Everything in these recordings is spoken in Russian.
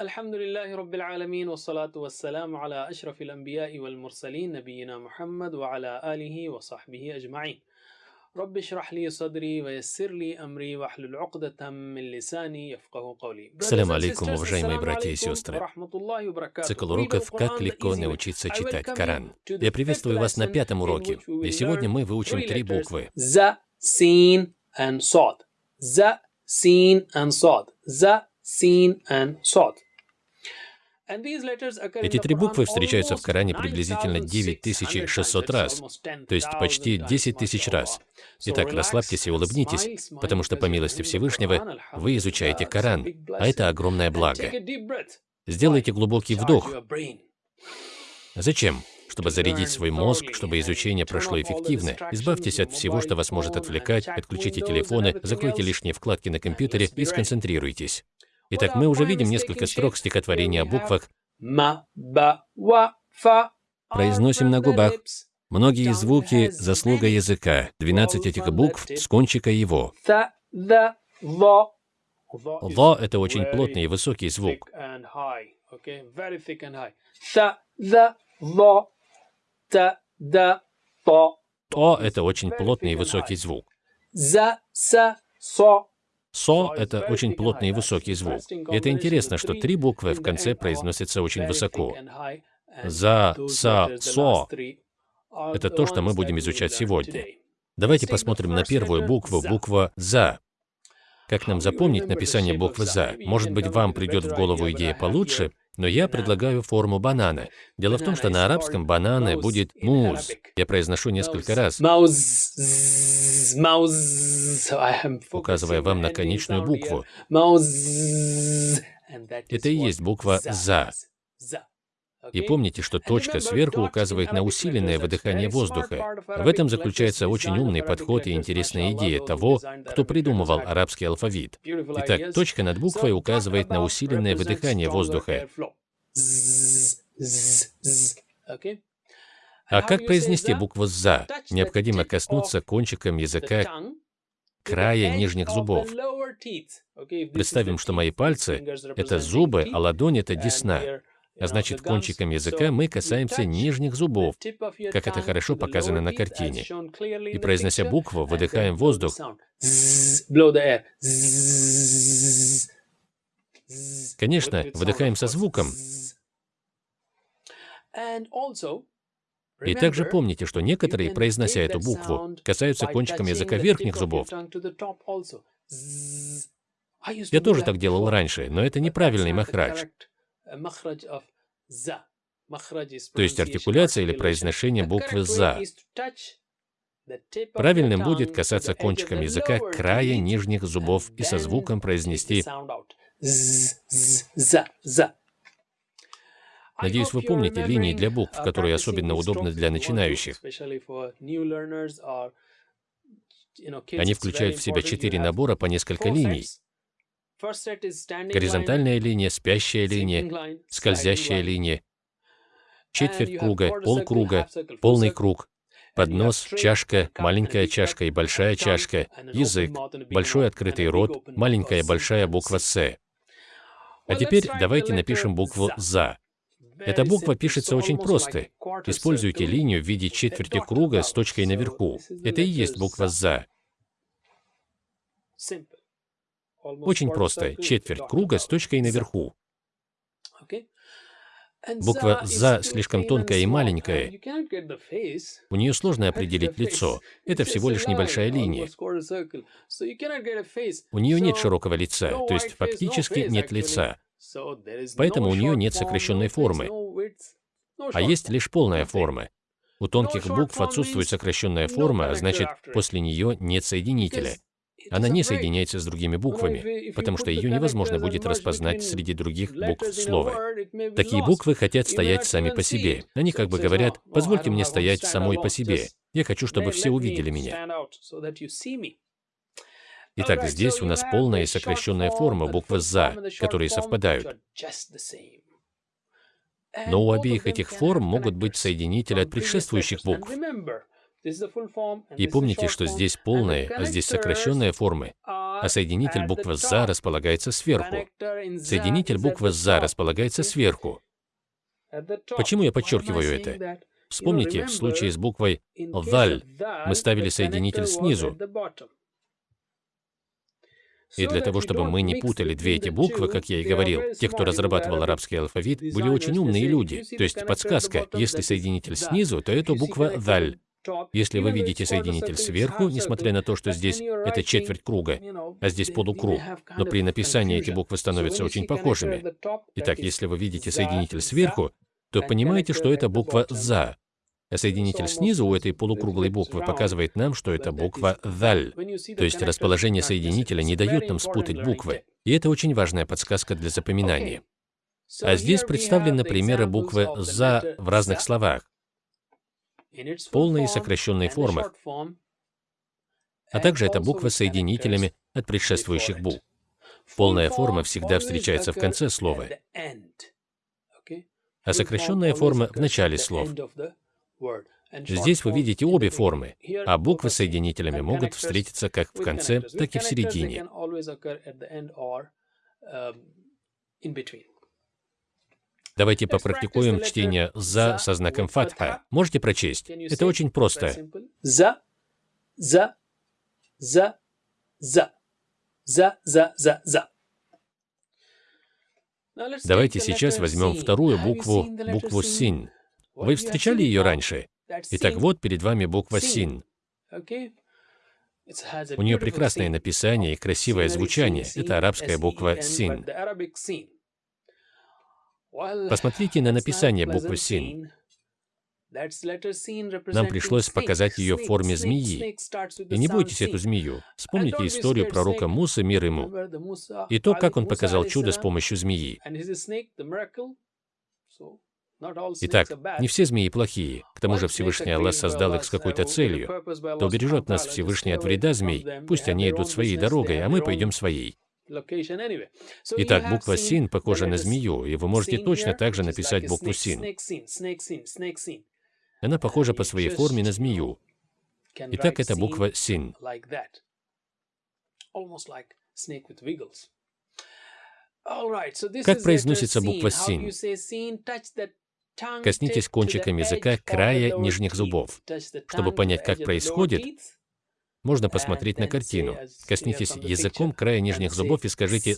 الحمد لله رب العالمين والصلاة والسلام على أشرف الأنبياء والمرسلين نبينا محمد وعلى آله وصحبه أجمعين رب اشرح لي صدري ويسر لي أمري واحلل عقدة من لساني يفقه قولي Салям алейкум, уважаемые братья и сестры. Цикл уроков «Как легко научиться читать Коран». Я приветствую вас на пятом уроке, и сегодня мы выучим три буквы. За, син and сод. За, син and сод. За, син and сод. Эти три буквы встречаются в Коране приблизительно 9600 раз, то есть почти 10 тысяч раз. Итак, расслабьтесь и улыбнитесь, потому что по милости Всевышнего вы изучаете Коран, а это огромное благо. Сделайте глубокий вдох. Зачем? Чтобы зарядить свой мозг, чтобы изучение прошло эффективно. Избавьтесь от всего, что вас может отвлекать, отключите телефоны, закройте лишние вкладки на компьютере и сконцентрируйтесь. Итак, мы уже видим несколько строк стихотворения о буквах. Произносим на губах. Многие звуки – заслуга языка. 12 этих букв с кончика его. Ло – это очень плотный и высокий звук. То – это очень плотный и высокий звук. Со – это очень плотный и высокий звук. И это интересно, что три буквы в конце произносятся очень высоко. За, са, со – это то, что мы будем изучать сегодня. Давайте посмотрим на первую букву, буква «за». Как нам запомнить написание буквы «за»? Может быть, вам придет в голову идея получше, но я предлагаю форму банана. Дело в том, что на арабском бананы будет муз. Я произношу несколько раз, указывая вам на конечную букву. Это и есть буква «за». И помните, что точка сверху указывает на усиленное выдыхание воздуха. В этом заключается очень умный подход и интересная идея того, кто придумывал арабский алфавит. Итак, точка над буквой указывает на усиленное выдыхание воздуха. А как произнести букву «за»? Необходимо коснуться кончиком языка края нижних зубов. Представим, что мои пальцы — это зубы, а ладонь — это десна. А значит, кончиком языка мы касаемся нижних зубов, как это хорошо показано на картине. И произнося букву, выдыхаем воздух. Конечно, выдыхаем со звуком. И также помните, что некоторые, произнося эту букву, касаются кончиком языка верхних зубов. Я тоже так делал раньше, но это неправильный махрадж. То есть артикуляция или произношение буквы «за». Правильным будет касаться кончиком языка края нижних зубов и со звуком произнести Надеюсь, вы помните линии для букв, которые особенно удобны для начинающих. Они включают в себя четыре набора по несколько линий. Горизонтальная линия, спящая линия, скользящая линия, четверть круга, полкруга, полный круг, поднос, чашка, маленькая чашка и большая чашка, язык, большой открытый рот, маленькая большая буква «С». А теперь давайте напишем букву «За». Эта буква пишется очень просто. Используйте линию в виде четверти круга с точкой наверху. Это и есть буква «За». Очень просто. Четверть круга с точкой наверху. Буква «за» слишком тонкая и маленькая. У нее сложно определить лицо. Это всего лишь небольшая линия. У нее нет широкого лица, то есть фактически нет лица. Поэтому у нее нет сокращенной формы, а есть лишь полная форма. У тонких букв отсутствует сокращенная форма, а значит, после нее нет соединителя. Она не соединяется с другими буквами, потому что ее невозможно будет распознать среди других букв слова. Такие буквы хотят стоять сами по себе. Они как бы говорят, позвольте мне стоять самой по себе. Я хочу, чтобы все увидели меня. Итак, здесь у нас полная и сокращенная форма буквы «за», которые совпадают. Но у обеих этих форм могут быть соединители от предшествующих букв. И помните, что здесь полная, а здесь сокращенная формы. а соединитель буквы «за» располагается сверху. Соединитель буквы «за» располагается сверху. Почему я подчеркиваю это? Вспомните, в случае с буквой «даль» мы ставили соединитель снизу. И для того, чтобы мы не путали две эти буквы, как я и говорил, те, кто разрабатывал арабский алфавит, были очень умные люди. То есть подсказка, если соединитель снизу, то это буква «даль». Если вы видите соединитель сверху, несмотря на то, что здесь это четверть круга, а здесь полукруг, но при написании эти буквы становятся очень похожими. Итак, если вы видите соединитель сверху, то понимаете, что это буква «за», а соединитель снизу у этой полукруглой буквы показывает нам, что это буква «даль». То есть расположение соединителя не дает нам спутать буквы. И это очень важная подсказка для запоминания. А здесь представлены примеры буквы «за» в разных словах полной и сокращенной формах, а также это буква с соединителями от предшествующих букв. Полная форма всегда встречается в конце слова, а сокращенная форма в начале слов. Здесь вы видите обе формы, а буквы с соединителями могут встретиться как в конце, так и в середине. Давайте попрактикуем чтение «за» со знаком фатха. Можете прочесть? Это очень просто. «За», «за», «за», «за», «за», «за», «за», «за». Давайте сейчас возьмем вторую букву, букву «син». Вы встречали ее раньше? Итак, вот перед вами буква «син». У нее прекрасное написание и красивое звучание. Это арабская буква «син». Посмотрите на написание буквы «син». Нам пришлось показать ее в форме змеи. И не бойтесь эту змею. Вспомните историю пророка Мусы, мир ему, и то, как он показал чудо с помощью змеи. Итак, не все змеи плохие. К тому же Всевышний Аллах создал их с какой-то целью. То убережет нас Всевышний от вреда змей, пусть они идут своей дорогой, а мы пойдем своей. Итак, буква «син» похожа на змею, и вы можете точно так же написать букву «син». Она похожа по своей форме на змею. Итак, это буква «син». Как произносится буква «син»? Коснитесь кончиком языка края нижних зубов. Чтобы понять, как происходит, можно посмотреть на картину. Коснитесь языком края нижних зубов и скажите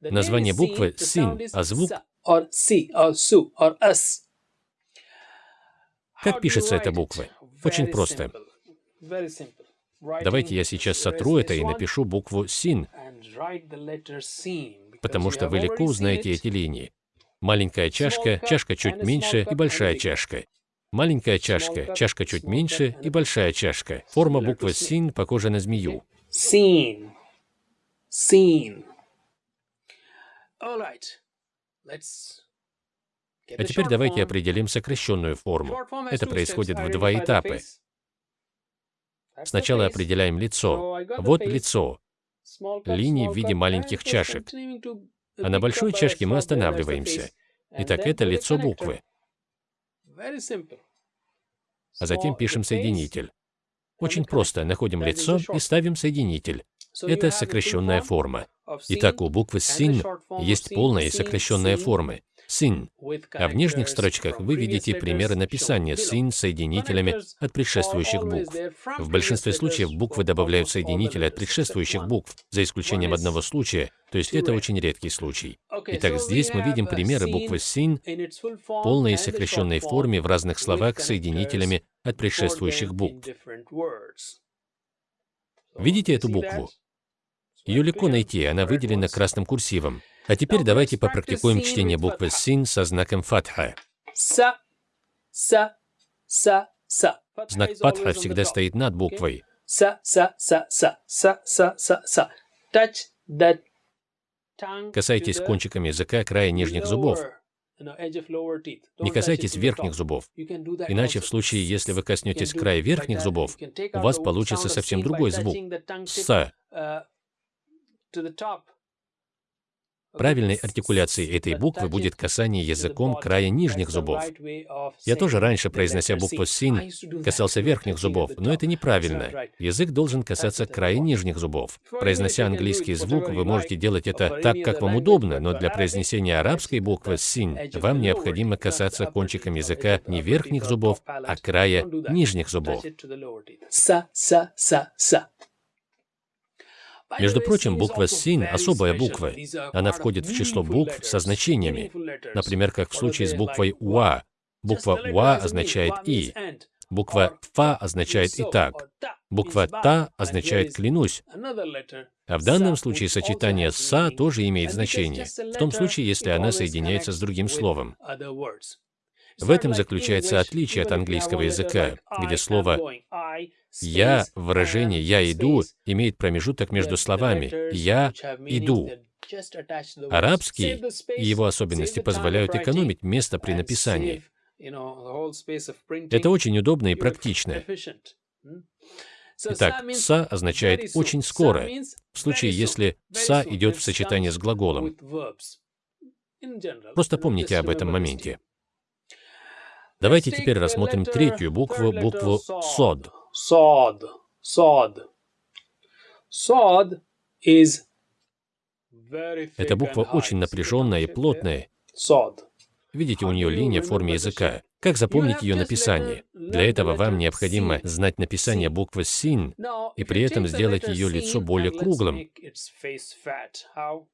Название буквы «син», а звук Как пишется эта буква? Очень просто. Давайте я сейчас сотру это и напишу букву «син», потому что вы легко узнаете эти линии. Маленькая чашка, чашка чуть меньше и большая чашка. Маленькая чашка, чашка чуть меньше и большая чашка. Форма буквы «син» похожа на змею. Син. Син. А теперь давайте определим сокращенную форму. Это происходит в два этапа. Сначала определяем лицо. Вот лицо. Линии в виде маленьких чашек. А на большой чашке мы останавливаемся. Итак, это лицо буквы. А затем пишем соединитель. Очень просто. Находим лицо и ставим соединитель. Это сокращенная форма. Итак, у буквы «син» есть полная и сокращенная формы «син». А в нижних строчках вы видите примеры написания «син» соединителями от предшествующих букв. В большинстве случаев буквы добавляют соединители от предшествующих букв, за исключением одного случая, то есть это очень редкий случай. Итак, здесь мы видим примеры буквы «син» в полной и сокращенной форме в разных словах соединителями от предшествующих букв. Видите эту букву? Ее легко найти, она выделена красным курсивом. А теперь давайте попрактикуем чтение буквы «син» со знаком фатха. Са, са, са, са. Знак фатха всегда стоит над буквой. Са, са, са, са, са, са, са, са. Touch that Касайтесь кончиком языка края нижних зубов. Не касайтесь верхних зубов. Иначе в случае, если вы коснетесь края верхних зубов, у вас получится совсем другой звук. С. Правильной артикуляцией этой буквы будет касание языком края нижних зубов. Я тоже раньше, произнося букву «син», касался верхних зубов, но это неправильно. Язык должен касаться края нижних зубов. Произнося английский звук, вы можете делать это так, как вам удобно, но для произнесения арабской буквы «син» вам необходимо касаться кончиком языка не верхних зубов, а края нижних зубов. Между прочим, буква «син» — особая буква. Она входит в число букв со значениями. Например, как в случае с буквой «уа». Буква «уа» означает «и». Буква «фа» означает «и так». Буква «та» означает «клянусь». А в данном случае сочетание «са» тоже имеет значение, в том случае, если она соединяется с другим словом. В этом заключается отличие от английского языка, где слово «я» в выражении «я иду» имеет промежуток между словами «я иду». Арабский и его особенности позволяют экономить место при написании. Это очень удобно и практично. Итак, «са» означает «очень скоро», в случае, если «са» идет в сочетании с глаголом. Просто помните об этом моменте. Давайте теперь рассмотрим третью букву, букву «сод». Сод. Сод. Сод is Эта буква очень напряженная и плотная. Сод. Видите, у нее линия в форме языка. Как запомнить ее написание? Для этого вам необходимо знать написание буквы «син» и при этом сделать ее лицо более круглым.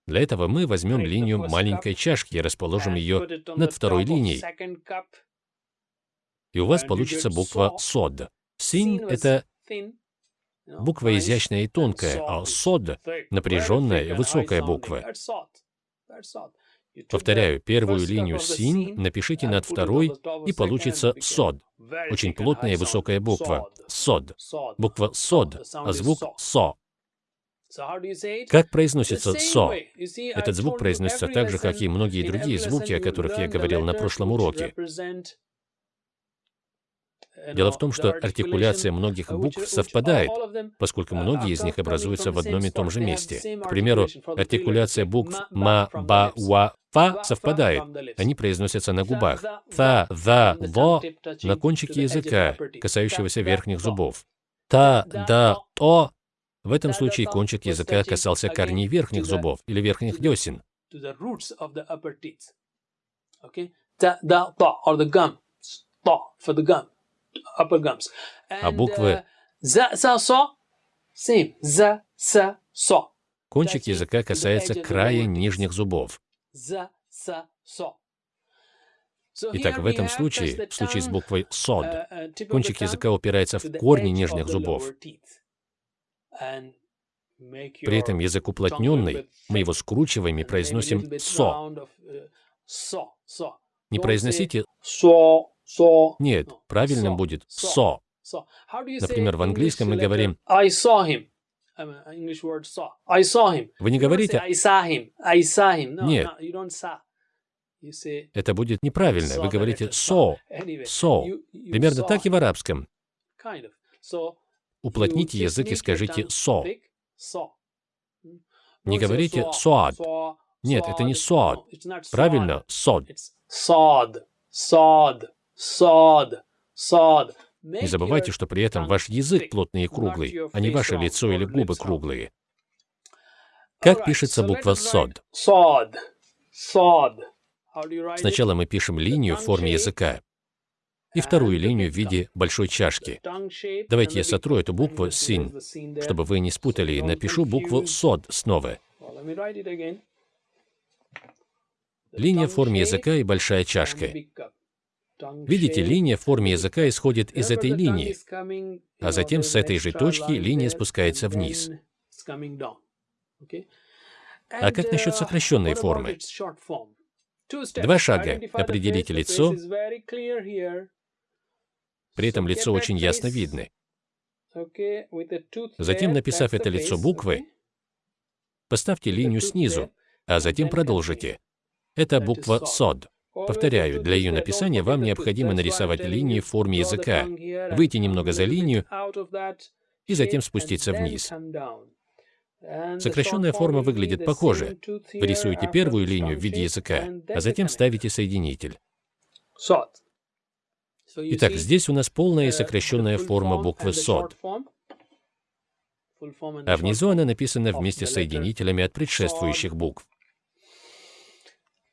Для этого мы возьмем линию маленькой чашки и расположим ее над второй линией и у вас получится буква «сод». «Син» — это буква изящная и тонкая, а «сод» — напряженная и высокая буква. Повторяю, первую линию «син» напишите над второй, и получится «сод». Очень плотная и высокая буква. «Сод». Буква «сод», а звук «со». Как произносится «со»? Этот звук произносится так же, как и многие другие звуки, о которых я говорил на прошлом уроке. Дело в том, что артикуляция многих букв совпадает, поскольку многие из них образуются в одном и том же месте. К примеру, артикуляция букв «ма», «ба», «уа», «фа» совпадает. Они произносятся на губах. «Та», «да», «ло» на кончике языка, касающегося верхних зубов. «Та», «да», «то» В этом случае кончик языка касался корней верхних зубов или верхних десен. upper gums. А буквы за, са, со, same. За, са, со. Кончик языка касается края нижних зубов. За, са, со. Итак, в этом случае, в случае с буквой «сод», кончик языка упирается в корни нижних зубов. При этом язык уплотненный, мы его скручиваем и произносим «со». Не произносите со. Нет, правильным будет со. Например, в английском мы говорим I saw him. I saw him. Вы не говорите I saw him. I saw him. No, Нет. no, you don't saw. Это будет неправильно. Вы говорите you- you Примерно так и в арабском. Уплотните язык и скажите. Hmm? Не говорите saw, Нет, это не sawed. Правильно, sawed, sawed, sawed. Не забывайте, что при этом ваш язык плотный и круглый, а не ваше лицо или губы круглые. Как пишется буква сод? Сначала мы пишем линию в форме языка и вторую линию в виде большой чашки. Давайте я сотру эту букву «син», чтобы вы не спутали, и напишу букву «сод» снова. Линия в форме языка и большая чашка. Видите, линия в форме языка исходит из этой линии, а затем с этой же точки линия спускается вниз. А как насчет uh, сокращенной формы? Два шага. Определите лицо. При этом лицо очень ясно видно. Затем, написав это лицо буквы? Поставьте линию снизу, а затем продолжите. Это буква «сод». Повторяю, для ее написания вам необходимо нарисовать линии в форме языка, выйти немного за линию и затем спуститься вниз. Сокращенная форма выглядит похоже. Вы рисуете первую линию в виде языка, а затем ставите соединитель. Итак, здесь у нас полная и сокращенная форма буквы СОД. А внизу она написана вместе с соединителями от предшествующих букв.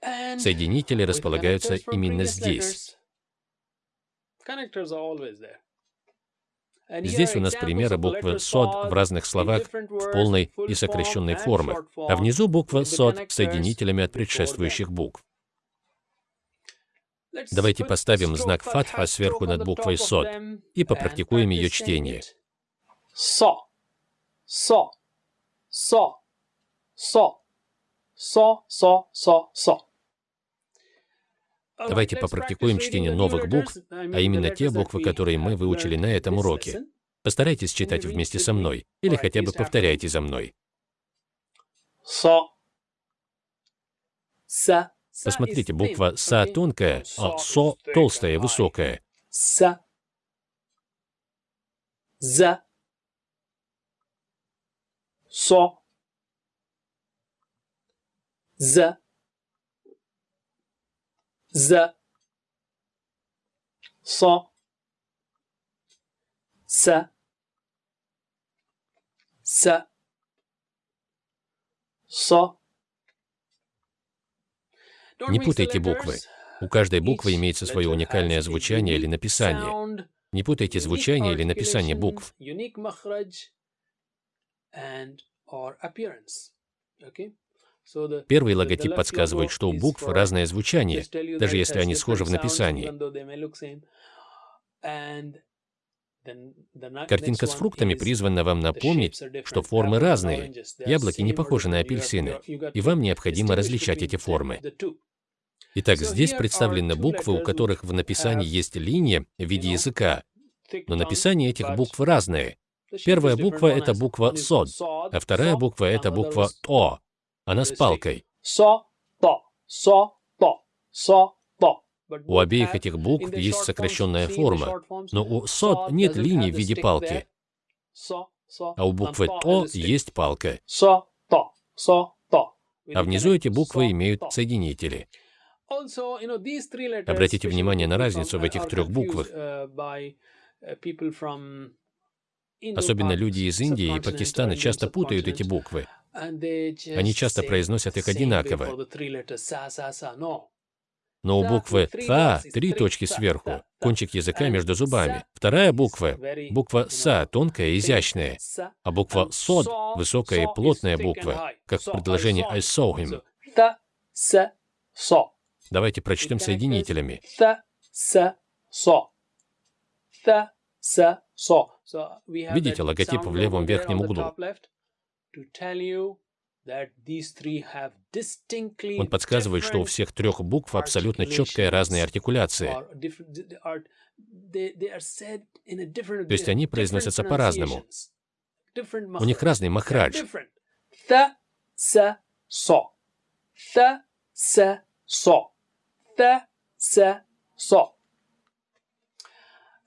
Соединители располагаются именно здесь. Здесь у нас примеры буквы СОД в разных словах в полной и сокращенной формах, а внизу буква СОД с соединителями от предшествующих букв. Давайте поставим знак фатха сверху над буквой СОД и попрактикуем ее чтение. Со, со, со, со, со, со, со, со. Давайте попрактикуем чтение новых букв, а именно те буквы, которые мы выучили на этом уроке. Постарайтесь читать вместе со мной, или хотя бы повторяйте за мной. Со. Са. Посмотрите, буква «са» тонкая, а «со» толстая, высокая. Са. За. Со. За за, со, са, са, со. Не путайте буквы. У каждой буквы имеется свое уникальное звучание или написание. Не путайте звучание или написание букв. Первый логотип подсказывает, что у букв разное звучание, даже если они схожи в написании. Картинка с фруктами призвана вам напомнить, что формы разные. Яблоки не похожи на апельсины, и вам необходимо различать эти формы. Итак, здесь представлены буквы, у которых в написании есть линия в виде языка, но написание этих букв разное. Первая буква — это буква «сод», а вторая буква — это буква «то». Она с палкой. У обеих этих букв есть сокращенная форма, но у сот нет линии в виде палки, а у буквы то есть палка. А внизу эти буквы имеют соединители. Обратите внимание на разницу в этих трех буквах. Особенно люди из Индии и Пакистана часто путают эти буквы. Они часто произносят их одинаково. Но у буквы «та» три точки сверху, кончик языка между зубами. Вторая буква — буква «са», тонкая и изящная. А буква «сод» — высокая и плотная буква, как в предложении «I saw him». Давайте прочтем соединителями. Видите логотип в левом верхнем углу? Он подсказывает, что у всех трех букв абсолютно четкая разная артикуляция. То есть они произносятся по-разному. У них разный махрадж.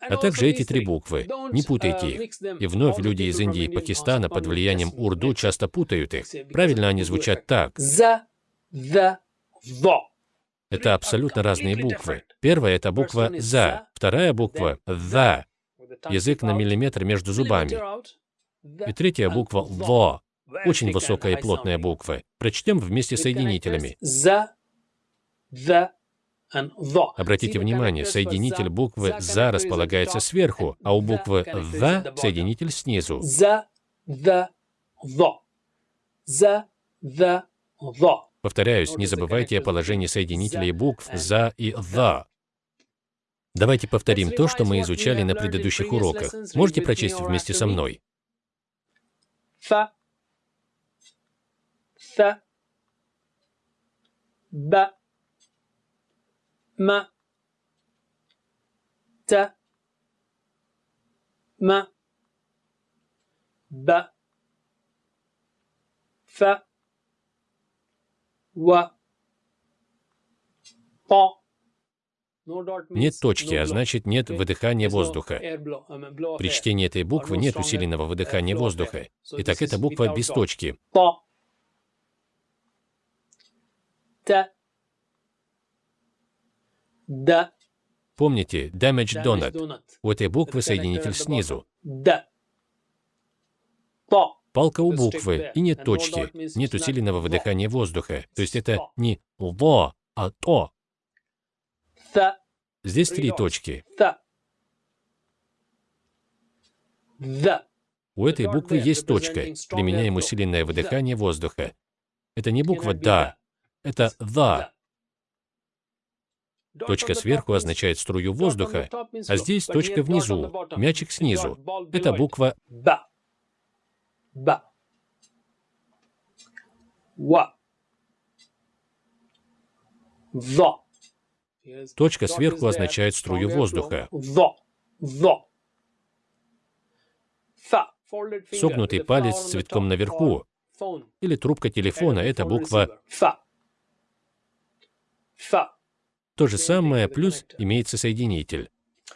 А также эти три буквы. Не путайте их. И вновь люди из Индии и Пакистана под влиянием урду часто путают их. Правильно они звучат так. Это абсолютно разные буквы. Первая — это буква «за», вторая буква «да», язык на миллиметр между зубами. И третья буква «во», очень высокая и плотная буква. Прочтем вместе соединителями. «За», «да», Обратите внимание, соединитель буквы «за» располагается сверху, а у буквы «the» соединитель снизу. «За», «the», «the». «За», «the», «the». Повторяюсь, не забывайте о положении соединителей букв «за» и «the». Давайте повторим то, что мы изучали на предыдущих уроках. Можете прочесть вместе со мной. Фа, Фа, Ба, ma ta ma ba fa wa pa Нет точки, а значит нет выдыхания воздуха. При чтении этой буквы нет усиленного выдыхания воздуха. Итак, это буква без точки. Помните, damage donut. У этой буквы соединитель снизу. Палка у буквы, и нет точки, нет усиленного выдыхания воздуха. То есть это не «во», а «то». Здесь три точки. У этой буквы есть точка. Применяем усиленное выдыхание воздуха. Это не буква «да», это «the». Точка сверху означает струю воздуха, а здесь точка внизу, мячик снизу. Это буква «ба». «Ба». «Ва». «Во». Точка сверху означает струю воздуха. «Во». «Во». Согнутый палец с цветком наверху или трубка телефона — это буква «фа». «Фа». То же самое, плюс имеется соединитель.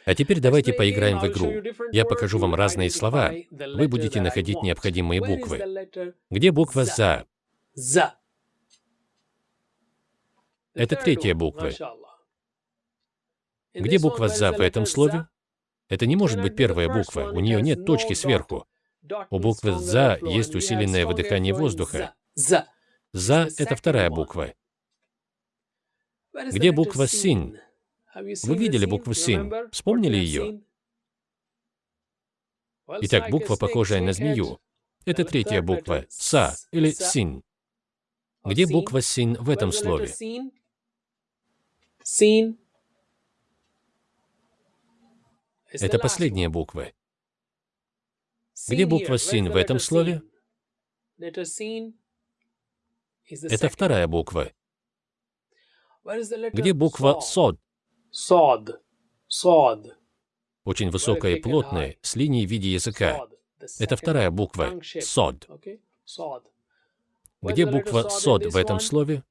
А теперь давайте поиграем в игру. Я покажу вам разные слова. Вы будете находить необходимые буквы. Где буква «за»? «За». Это третья буква. Где буква «за» в этом слове? Это не может быть первая буква, у нее нет точки сверху. У буквы «за» есть усиленное выдыхание воздуха. «За». «За» — это вторая буква. Где буква «син»? Вы видели букву «син»? Вспомнили ее? Итак, буква, похожая на змею. Это третья буква «са» или «син». Где буква «син» в этом слове? «Син». Это последняя буква. Где буква «син» в этом слове? Это вторая буква. Где буква «сод»? Сод. Сод. Очень высокая и плотная, с линией в виде языка. Это вторая буква «сод». Сод. Где буква «сод» в этом слове?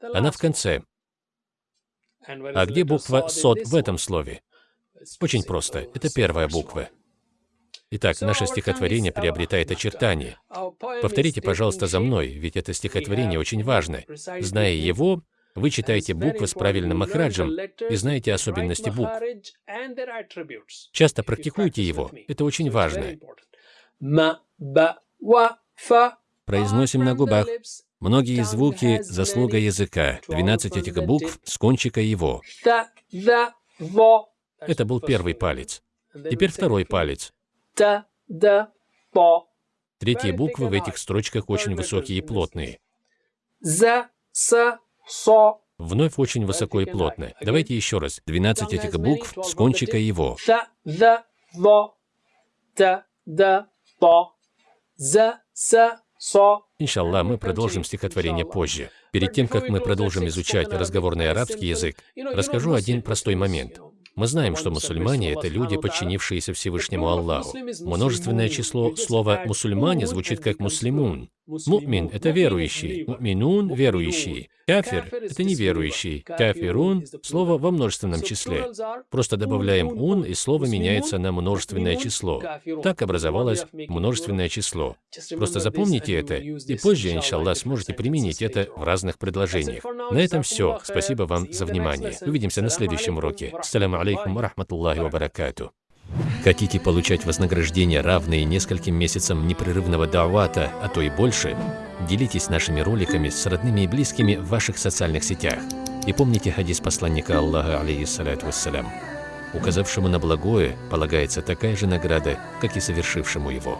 Она в конце. А где буква «сод» в этом слове? Очень просто. Это первая буква. Итак, наше стихотворение приобретает очертания. Повторите, пожалуйста, за мной, ведь это стихотворение очень важно. Зная его, вы читаете буквы с правильным махраджем и знаете особенности букв. Часто практикуйте его. Это очень важно. Произносим на губах. Многие звуки — заслуга языка. 12 этих букв с кончика его. Это был первый палец. Теперь второй палец. Третьи буквы в этих строчках очень высокие и плотные. Вновь очень высоко и плотно. Давайте еще раз. 12 этих букв с кончика его. Иншаллах, мы продолжим стихотворение позже. Перед тем, как мы продолжим изучать разговорный арабский язык, расскажу один простой момент. Мы знаем, что мусульмане — это люди, подчинившиеся Всевышнему Аллаху. Множественное число слова «мусульмане» звучит как «муслимун». Мумин — это верующий, муминун — верующий. Кафир — это неверующий. Кафирун — слово во множественном числе. Просто добавляем «ун», и слово меняется на множественное число. Так образовалось множественное число. Просто запомните это, и позже, иншаллах, сможете применить это в разных предложениях. На этом все. Спасибо вам за внимание. Увидимся на следующем уроке. Ассаляму алейкум ва рахматуллахи баракату. Хотите получать вознаграждение, равные нескольким месяцам непрерывного давата, а то и больше? Делитесь нашими роликами с родными и близкими в ваших социальных сетях. И помните хадис посланника Аллаха, алейхиссалату вассалям. Указавшему на благое полагается такая же награда, как и совершившему его.